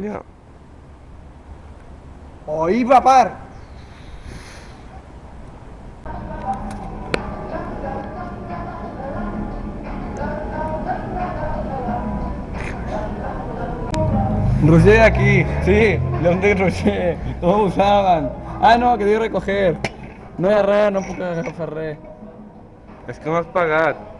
Ya. Oí, papar. Roger aquí, sí, León de Roger, todos usaban. Ah, no, que debo recoger. No agarré, no puedo agarrar Ferré. Es que vas a pagar.